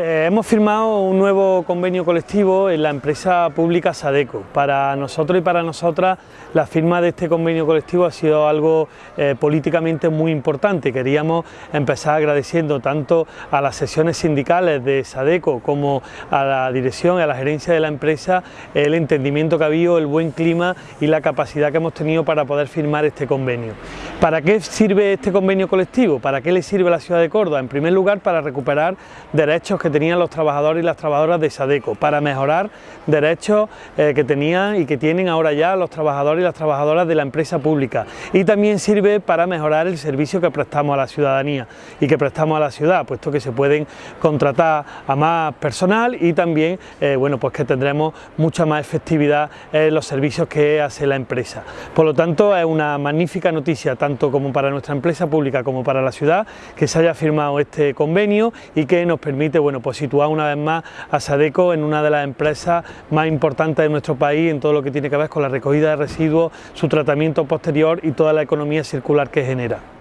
Eh, hemos firmado un nuevo convenio colectivo en la empresa pública Sadeco. Para nosotros y para nosotras la firma de este convenio colectivo ha sido algo eh, políticamente muy importante. Queríamos empezar agradeciendo tanto a las sesiones sindicales de Sadeco como a la dirección y a la gerencia de la empresa el entendimiento que ha habido, el buen clima y la capacidad que hemos tenido para poder firmar este convenio. ¿Para qué sirve este convenio colectivo? ¿Para qué le sirve a la ciudad de Córdoba? En primer lugar para recuperar derechos que tenían los trabajadores y las trabajadoras de Sadeco, para mejorar derechos eh, que tenían y que tienen ahora ya los trabajadores y las trabajadoras de la empresa pública y también sirve para mejorar el servicio que prestamos a la ciudadanía y que prestamos a la ciudad, puesto que se pueden contratar a más personal y también eh, bueno, pues que tendremos mucha más efectividad en los servicios que hace la empresa. Por lo tanto es una magnífica noticia tanto como para nuestra empresa pública como para la ciudad que se haya firmado este convenio y que nos permite bueno, pues situar una vez más a Sadeco en una de las empresas más importantes de nuestro país en todo lo que tiene que ver con la recogida de residuos, su tratamiento posterior y toda la economía circular que genera.